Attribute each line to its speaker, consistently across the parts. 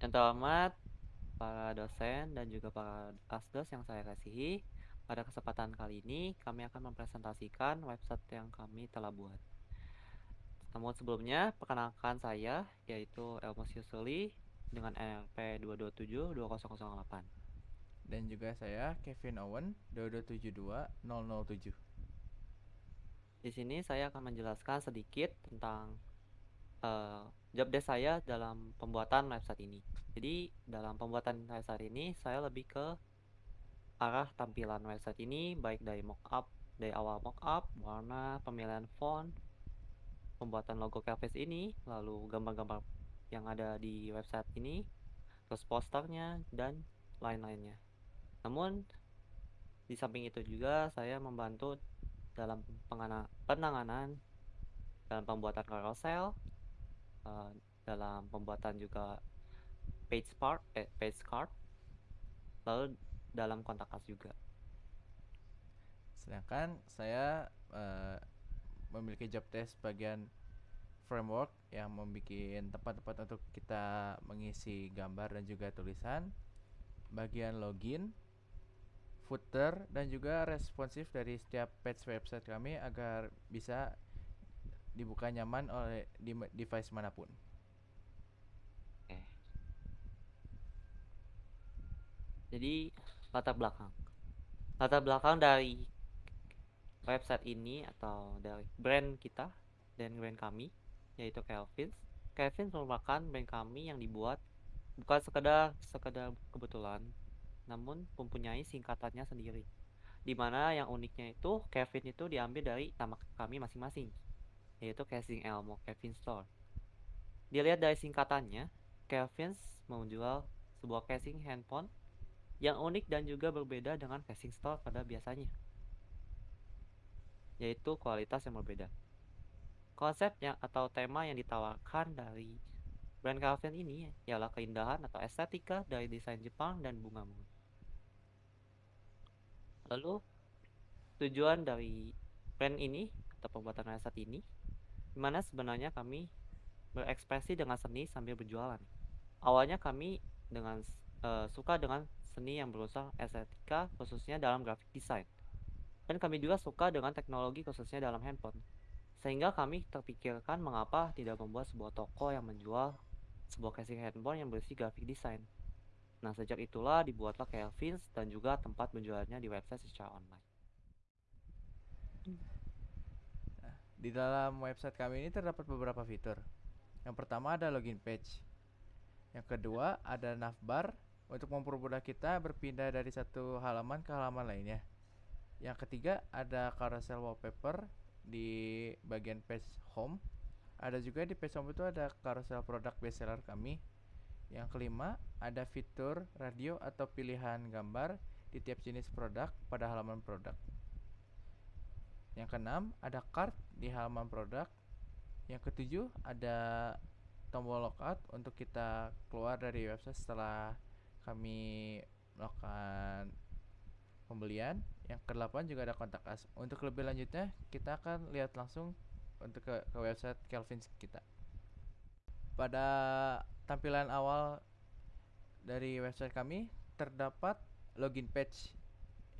Speaker 1: Yang terhormat, para dosen dan juga para asdos yang saya kasihi, pada kesempatan kali ini kami akan mempresentasikan website yang kami telah buat. Namun sebelumnya, perkenalkan saya, yaitu Elmos Yusuli dengan NRP 227-2008.
Speaker 2: Dan juga saya, Kevin Owen, 2272-007.
Speaker 1: Di sini saya akan menjelaskan sedikit tentang uh, job desk saya dalam pembuatan website ini. Jadi dalam pembuatan website ini saya lebih ke arah tampilan website ini baik dari mockup, dari awal mockup, warna, pemilihan font, pembuatan logo canvas ini, lalu gambar-gambar yang ada di website ini, terus posternya dan lain-lainnya. Namun di samping itu juga saya membantu dalam penanganan dalam pembuatan carousel, dalam pembuatan juga page part eh, page card lalu dalam kontak us juga
Speaker 2: sedangkan saya uh, memiliki job desk bagian framework yang membuat tempat-tempat untuk kita mengisi gambar dan juga tulisan bagian login footer dan juga responsif dari setiap page website kami agar bisa dibuka nyaman oleh device mana pun.
Speaker 1: Oke. Jadi latar belakang. Latar belakang dari website ini atau dari brand kita dan brand kami yaitu Kelvin. Kelvin merupakan brand kami yang dibuat bukan sekedar sekedar kebetulan, namun mempunyai singkatannya sendiri. Di mana yang uniknya itu Kevin itu diambil dari nama kami masing-masing yaitu casing Elmo Kevin Store. Dilihat dari singkatannya, Kevin menjual sebuah casing handphone yang unik dan juga berbeda dengan casing store pada biasanya, yaitu kualitas yang berbeda. Konsep yang atau tema yang ditawarkan dari brand Calvin ini ialah keindahan atau estetika dari desain Jepang dan bunga-bunga. Lalu tujuan dari brand ini atau pembuatan website ini di mana sebenarnya kami berekspresi dengan seni sambil berjualan. Awalnya kami dengan uh, suka dengan seni yang berusaha estetika khususnya dalam graphic design. Dan kami juga suka dengan teknologi khususnya dalam handphone. Sehingga kami terpikirkan mengapa tidak membuat sebuah toko yang menjual sebuah casing handphone yang berisi graphic design. Nah, sejak itulah dibuatlah Kelvins dan juga tempat menjualnya di website secara online.
Speaker 2: Di dalam website kami ini terdapat beberapa fitur. Yang pertama ada login page. Yang kedua ada navbar untuk mempermudah kita berpindah dari satu halaman ke halaman lainnya. Yang ketiga ada carousel wallpaper di bagian page home. Ada juga di page home itu ada carousel produk bestseller kami. Yang kelima ada fitur radio atau pilihan gambar di tiap jenis produk pada halaman produk. Yang keenam, ada card di halaman produk. Yang ketujuh, ada tombol logout untuk kita keluar dari website setelah kami melakukan pembelian. Yang kedelapan juga ada kontak us. Untuk lebih lanjutnya, kita akan lihat langsung untuk ke, ke website Kelvin kita. Pada tampilan awal dari website kami terdapat login page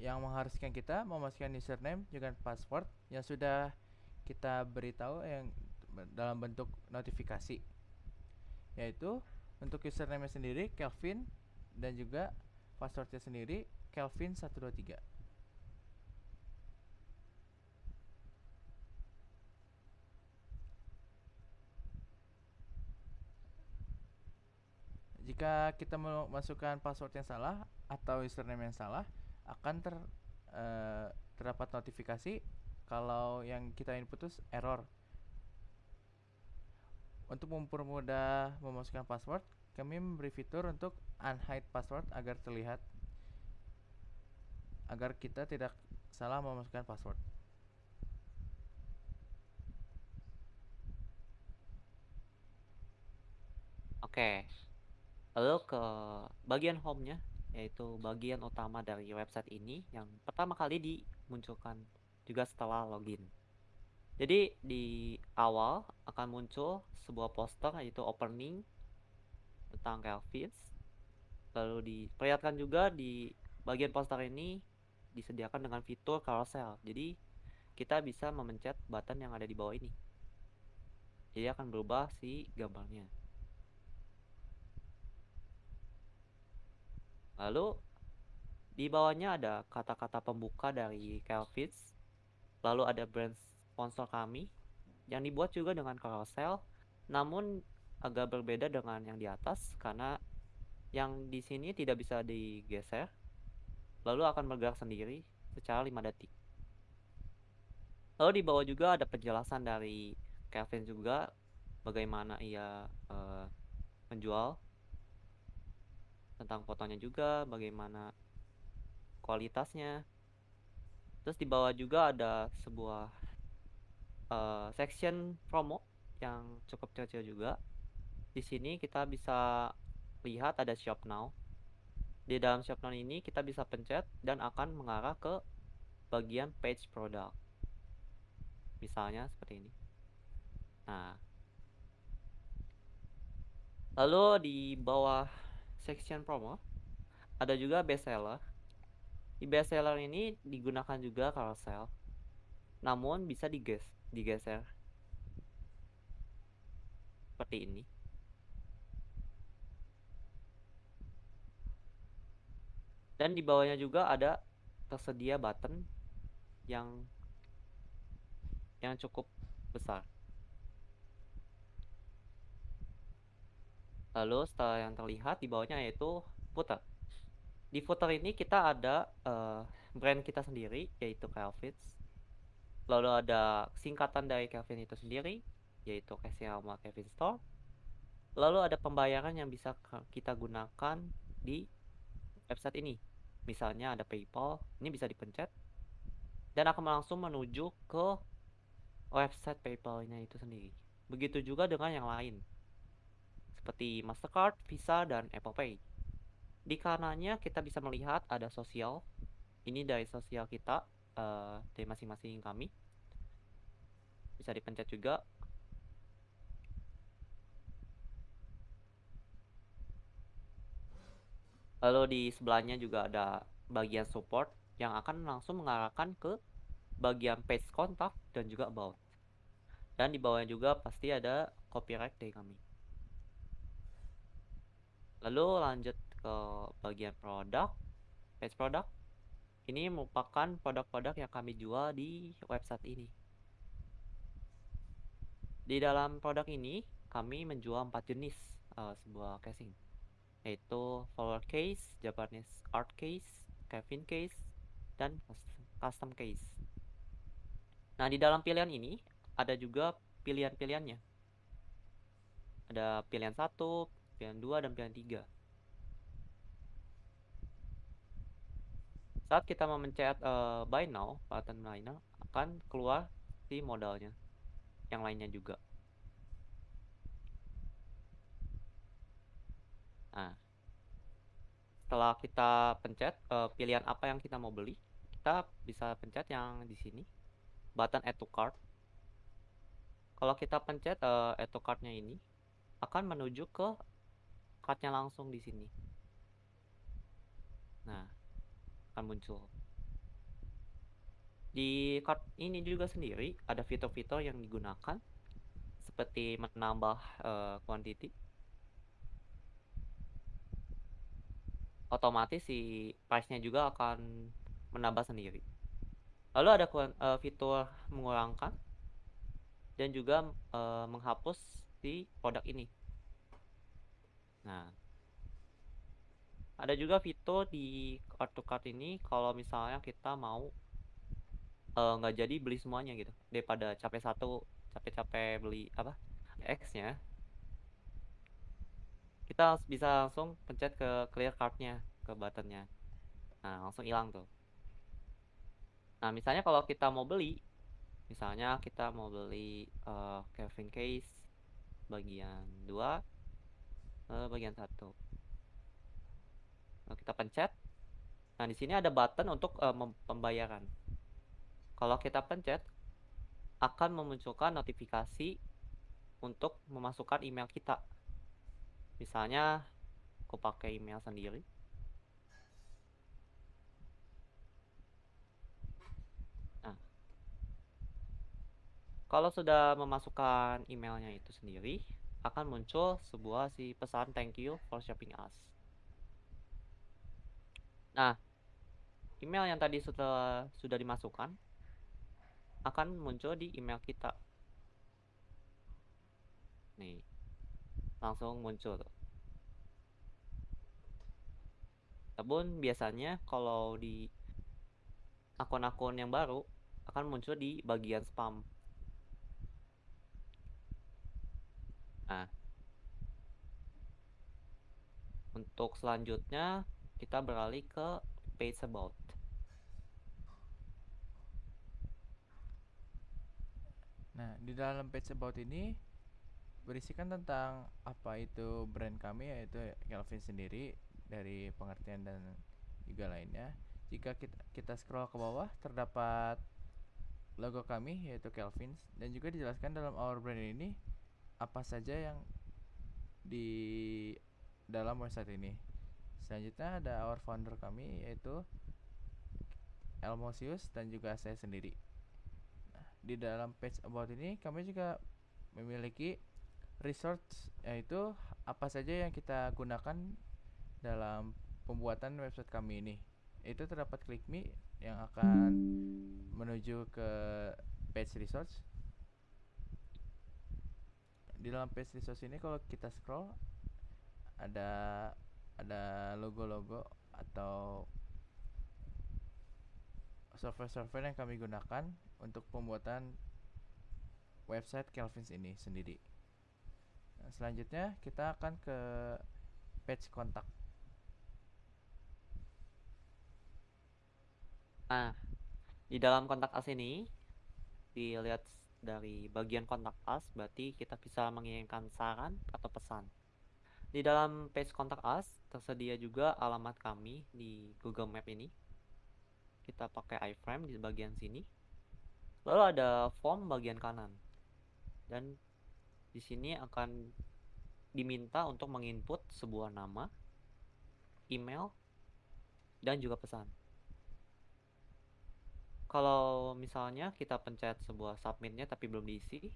Speaker 2: yang mengharuskan kita memasukkan username dengan password yang sudah kita beritahu yang dalam bentuk notifikasi yaitu untuk username sendiri Kelvin dan juga passwordnya sendiri Kelvin 123 jika kita memasukkan password yang salah atau username yang salah akan ter uh, terdapat notifikasi kalau yang kita input itu error. Untuk mempermudah memasukkan password, kami memberi fitur untuk unhide password agar terlihat agar kita tidak salah memasukkan password.
Speaker 1: Oke. Lalu ke bagian home-nya yaitu bagian utama dari website ini yang pertama kali dimunculkan juga setelah login. Jadi di awal akan muncul sebuah poster yaitu opening tentang Kelvins. Lalu diperlihatkan juga di bagian poster ini disediakan dengan fitur carousel. Jadi kita bisa memencet button yang ada di bawah ini. Jadi akan berubah si gambarnya. Lalu di bawahnya ada kata-kata pembuka dari Kelvins. Lalu ada brand sponsor kami yang dibuat juga dengan carousel, namun agak berbeda dengan yang di atas karena yang di sini tidak bisa digeser, lalu akan bergerak sendiri secara 5 detik. Lalu di bawah juga ada penjelasan dari Kelvin juga bagaimana ia uh, menjual tentang fotonya juga, bagaimana kualitasnya. Terus di bawah juga ada sebuah uh, section promo yang cukup kecil juga. Di sini kita bisa lihat ada shop now. Di dalam shop now ini kita bisa pencet dan akan mengarah ke bagian page product. Misalnya seperti ini. Nah, lalu di bawah section promo ada juga best seller di best seller ini digunakan juga carousel, namun bisa diges digeser seperti ini. Dan di bawahnya juga ada tersedia button yang yang cukup besar. Lalu setelah yang terlihat di bawahnya yaitu footer. Di footer ini kita ada uh, brand kita sendiri yaitu Kelvins. Lalu ada singkatan dari Kelvin itu sendiri yaitu nama Kelvin Store. Lalu ada pembayaran yang bisa kita gunakan di website ini. Misalnya ada PayPal, ini bisa dipencet dan akan langsung menuju ke website PayPal-nya itu sendiri. Begitu juga dengan yang lain seperti Mastercard, Visa, dan Apple Pay. Di kanannya kita bisa melihat ada sosial. Ini dari sosial kita uh, dari masing-masing kami. Bisa dipencet juga. Lalu di sebelahnya juga ada bagian support yang akan langsung mengarahkan ke bagian page kontak dan juga about. Dan di bawahnya juga pasti ada copyright dari kami. Lalu lanjut ke bagian produk page produk ini merupakan produk-produk yang kami jual di website ini di dalam produk ini kami menjual empat jenis uh, sebuah casing yaitu flower case, Japanese art case, Kevin case, dan custom case. Nah di dalam pilihan ini ada juga pilihan-pilihannya. Ada pilihan satu, pilihan dua, dan pilihan tiga. Saat kita memencet uh, buy now, button buy now, akan keluar si modalnya. Yang lainnya juga. Nah, setelah kita pencet uh, pilihan apa yang kita mau beli, kita bisa pencet yang di sini, button add to cart. Kalau kita pencet uh, add to cartnya ini, akan menuju ke cartnya langsung di sini. Nah, akan muncul. Di card ini juga sendiri ada fitur-fitur yang digunakan seperti menambah uh, quantity. Otomatis si price-nya juga akan menambah sendiri. Lalu ada uh, fitur mengurangkan dan juga uh, menghapus si produk ini. Nah, ada juga fitur di kartu card ini kalau misalnya kita mau eh, nggak uh, jadi beli semuanya gitu daripada capek satu capek-capek beli apa X nya kita bisa langsung pencet ke clear cardnya ke buttonnya nah langsung hilang tuh nah misalnya kalau kita mau beli misalnya kita mau beli uh, Kevin case bagian 2 uh, eh, bagian satu Nah, kita pencet. Nah, di sini ada button untuk uh, pembayaran. Kalau kita pencet, akan memunculkan notifikasi untuk memasukkan email kita. Misalnya aku pakai email sendiri. Nah, kalau sudah memasukkan emailnya itu sendiri, akan muncul sebuah si pesan thank you for shopping us. Nah, email yang tadi sudah sudah dimasukkan akan muncul di email kita. Nih, langsung muncul. Namun biasanya kalau di akun-akun yang baru akan muncul di bagian spam. Nah, untuk selanjutnya kita beralih ke page about.
Speaker 2: Nah, di dalam page about ini berisikan tentang apa itu brand kami yaitu Kelvin sendiri dari pengertian dan juga lainnya. Jika kita, kita scroll ke bawah terdapat logo kami yaitu Kelvin dan juga dijelaskan dalam our brand ini apa saja yang di dalam website ini. Selanjutnya ada our founder kami yaitu Elmosius dan juga saya sendiri. Nah, di dalam page about ini kami juga memiliki resource yaitu apa saja yang kita gunakan dalam pembuatan website kami ini. Itu terdapat klik me yang akan menuju ke page resource. Di dalam page resource ini kalau kita scroll ada ada logo-logo atau software-software yang kami gunakan untuk pembuatan website Kelvins ini sendiri. Nah, selanjutnya kita akan ke page kontak.
Speaker 1: Nah, di dalam kontak us ini dilihat dari bagian kontak us berarti kita bisa mengirimkan saran atau pesan. Di dalam page kontak us tersedia juga alamat kami di Google Map ini. Kita pakai iframe di bagian sini. Lalu ada form bagian kanan. Dan di sini akan diminta untuk menginput sebuah nama, email, dan juga pesan. Kalau misalnya kita pencet sebuah submitnya tapi belum diisi,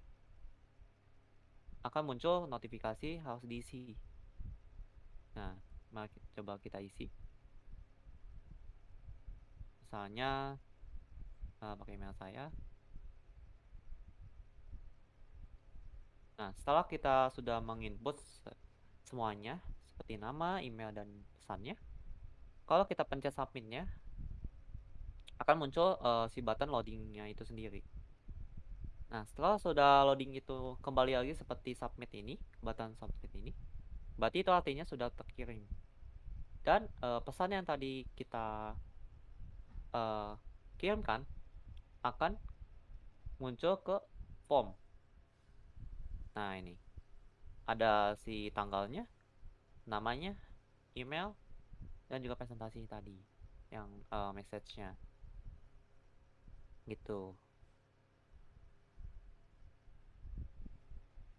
Speaker 1: akan muncul notifikasi harus diisi. Nah, mari coba kita isi. Misalnya uh, pakai email saya. Nah, setelah kita sudah menginput semuanya seperti nama, email dan pesannya, kalau kita pencet submitnya akan muncul uh, si button loadingnya itu sendiri. Nah, setelah sudah loading itu kembali lagi seperti submit ini, button submit ini, berarti itu artinya sudah terkirim. Dan uh, pesan yang tadi kita uh, kirimkan akan muncul ke form. Nah, ini. Ada si tanggalnya, namanya, email, dan juga presentasi tadi yang uh, message-nya. Gitu.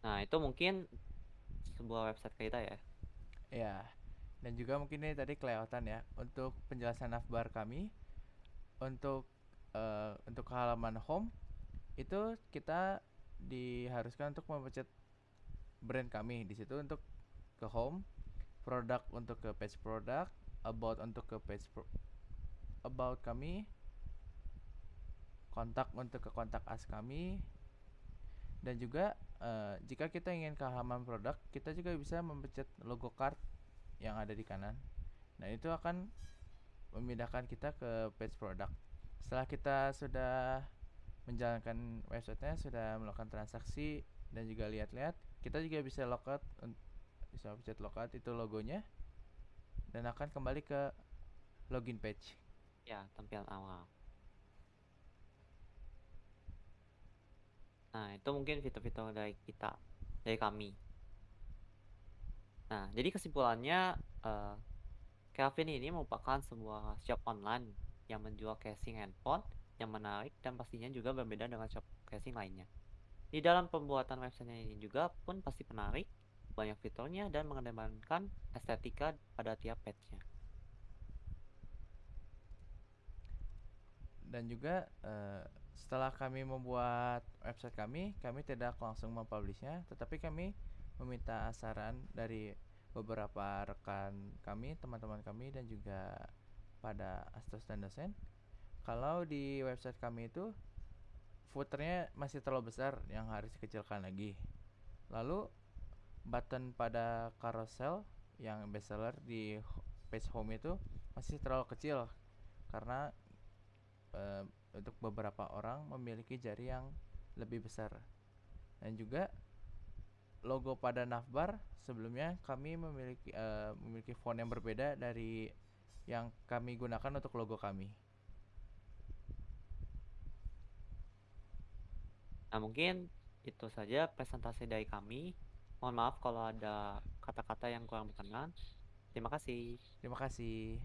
Speaker 1: Nah, itu mungkin sebuah website kita ya.
Speaker 2: Ya. Dan juga mungkin ini tadi kelewatan ya untuk penjelasan navbar kami untuk uh, untuk halaman home itu kita diharuskan untuk memencet brand kami di situ untuk ke home, produk untuk ke page produk, about untuk ke page pro about kami, kontak untuk ke kontak as kami, dan juga uh, jika kita ingin ke halaman produk, kita juga bisa memencet logo card yang ada di kanan. Nah itu akan memindahkan kita ke page produk. Setelah kita sudah menjalankan websitenya sudah melakukan transaksi dan juga lihat-lihat. Kita juga bisa logout bisa pencet logout itu logonya dan akan kembali ke login page.
Speaker 1: Ya tampilan awal. Nah itu mungkin fitur-fitur dari kita dari kami. Nah jadi kesimpulannya uh, Kelvin ini merupakan sebuah shop online yang menjual casing handphone yang menarik dan pastinya juga berbeda dengan shop casing lainnya. Di dalam pembuatan websitenya ini juga pun pasti menarik banyak fiturnya dan mengedepankan estetika pada tiap page-nya.
Speaker 2: Dan juga uh, setelah kami membuat website kami, kami tidak langsung mempublishnya, tetapi kami meminta saran dari beberapa rekan kami, teman-teman kami dan juga pada astos dan dosen. Kalau di website kami itu footernya masih terlalu besar yang harus dikecilkan lagi. Lalu button pada carousel yang bestseller di page home itu masih terlalu kecil karena e, untuk beberapa orang memiliki jari yang lebih besar. Dan juga logo pada navbar sebelumnya kami memiliki e, memiliki font yang berbeda dari yang kami gunakan untuk logo kami.
Speaker 1: Nah, mungkin itu saja presentasi dari kami. Mohon maaf kalau ada kata-kata yang kurang berkenan. Terima kasih.
Speaker 2: Terima kasih.